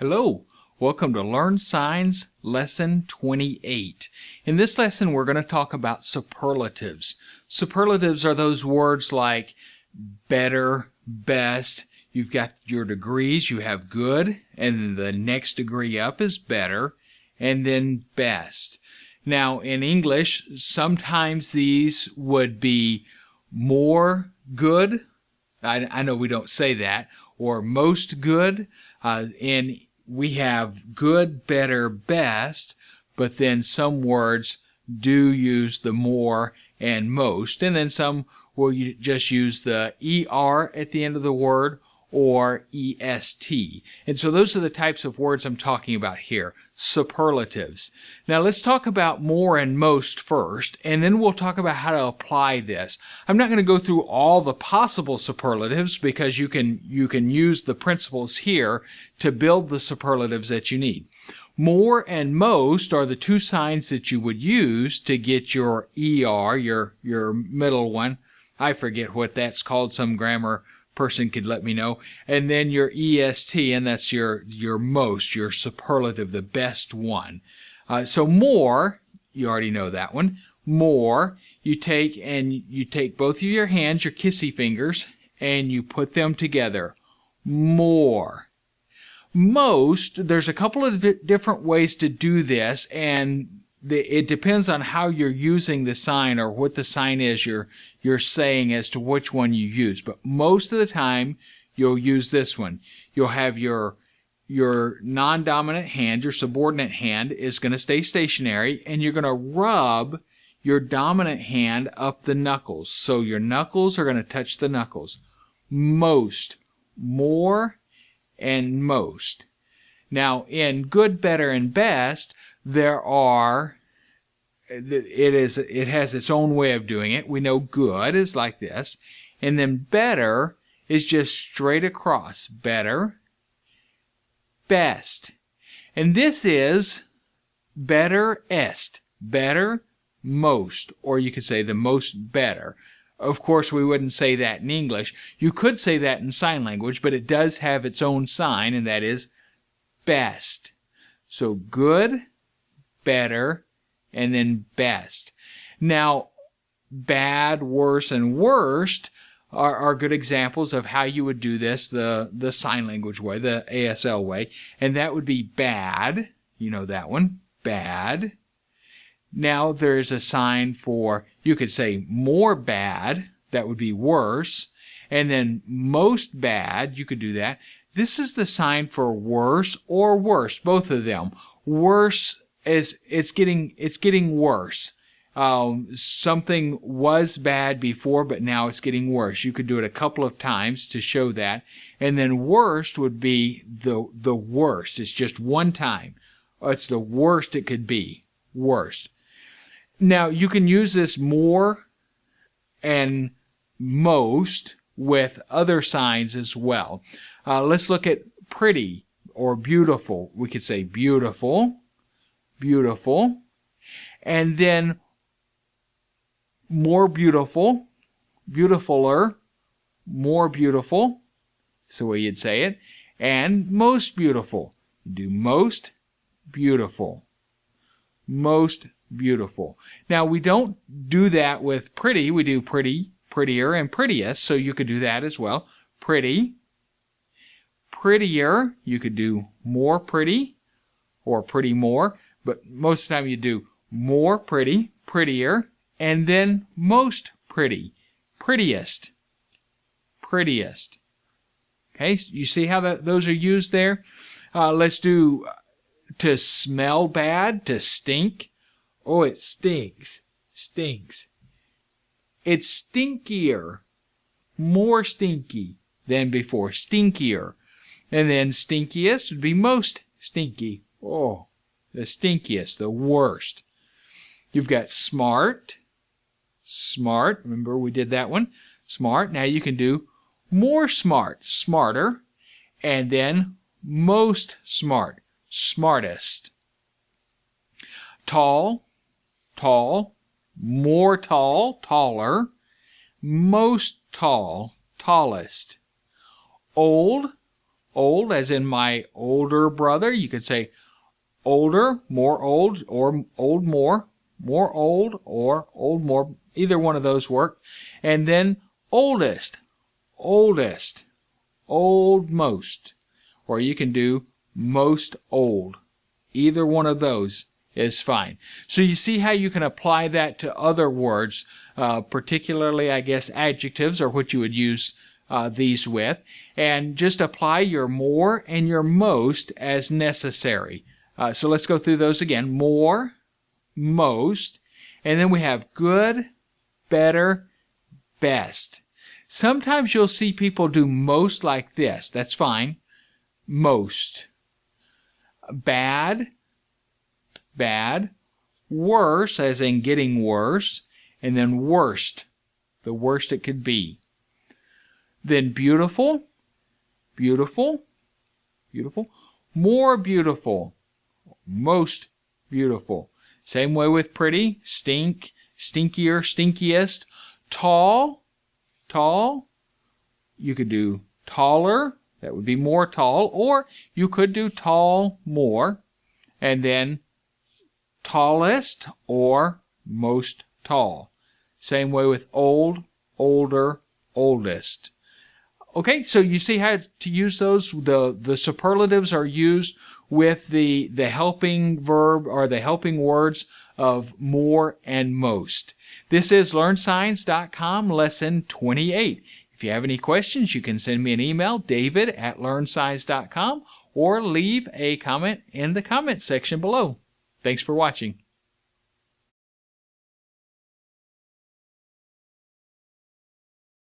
Hello, welcome to Learn Signs Lesson 28. In this lesson, we're going to talk about superlatives. Superlatives are those words like better, best. You've got your degrees, you have good, and the next degree up is better, and then best. Now, in English, sometimes these would be more good. I, I know we don't say that, or most good. Uh, in we have good, better, best, but then some words do use the more and most, and then some will just use the er at the end of the word or est. And so those are the types of words I'm talking about here, superlatives. Now let's talk about more and most first, and then we'll talk about how to apply this. I'm not going to go through all the possible superlatives because you can you can use the principles here to build the superlatives that you need. More and most are the two signs that you would use to get your ER, your your middle one. I forget what that's called, some grammar person could let me know. And then your EST, and that's your, your most, your superlative, the best one. Uh, so more, you already know that one. More, you take and you take both of your hands, your kissy fingers, and you put them together. More. Most, there's a couple of different ways to do this, and it depends on how you're using the sign or what the sign is you're you're saying as to which one you use. But most of the time, you'll use this one. You'll have your your non-dominant hand, your subordinate hand, is going to stay stationary, and you're going to rub your dominant hand up the knuckles. So your knuckles are going to touch the knuckles. Most, more, and most. Now, in good, better, and best, there are it is it has its own way of doing it. We know good is like this, and then better is just straight across. Better, best, and this is better est, better, most, or you could say the most better. Of course, we wouldn't say that in English. You could say that in sign language, but it does have its own sign, and that is best. So good, better, and then best. Now, bad, worse, and worst are, are good examples of how you would do this the, the sign language way, the ASL way. And that would be bad. You know that one. Bad. Now there's a sign for, you could say more bad. That would be worse. And then most bad, you could do that. This is the sign for worse or worse, both of them. Worse is it's getting it's getting worse. Um, something was bad before, but now it's getting worse. You could do it a couple of times to show that, and then worst would be the the worst. It's just one time. It's the worst it could be. Worst. Now you can use this more and most with other signs as well. Uh, let's look at pretty or beautiful. We could say beautiful beautiful. And then more beautiful, beautifuler, more beautiful. That's the way you'd say it. And most beautiful. do most beautiful. Most beautiful. Now we don't do that with pretty. We do pretty, prettier, and prettiest. So you could do that as well. Pretty, prettier. You could do more pretty or pretty more but most of the time you do more pretty, prettier, and then most pretty, prettiest, prettiest. Okay, you see how that, those are used there? Uh, let's do to smell bad, to stink. Oh, it stinks, stinks. It's stinkier, more stinky than before, stinkier. And then stinkiest would be most stinky. Oh, the stinkiest, the worst. You've got smart, smart. Remember we did that one? Smart. Now you can do more smart, smarter, and then most smart, smartest. Tall, tall, more tall, taller, most tall, tallest. Old, old, as in my older brother. You could say older, more old, or old more, more old, or old more. Either one of those work. And then oldest, oldest, old most. Or you can do most old. Either one of those is fine. So you see how you can apply that to other words, uh, particularly, I guess, adjectives are what you would use uh, these with, and just apply your more and your most as necessary. Uh, so let's go through those again. More, most, and then we have good, better, best. Sometimes you'll see people do most like this. That's fine. Most bad, bad, worse, as in getting worse, and then worst, the worst it could be. Then beautiful, beautiful, beautiful, more beautiful, most beautiful. Same way with pretty, stink, stinkier, stinkiest, tall, tall. You could do taller, that would be more tall, or you could do tall more, and then tallest or most tall. Same way with old, older, oldest. Okay, so you see how to use those. The, the superlatives are used with the, the helping verb or the helping words of more and most. This is LearnSigns.com lesson 28. If you have any questions, you can send me an email, david at learnsigns.com, or leave a comment in the comment section below. Thanks for watching.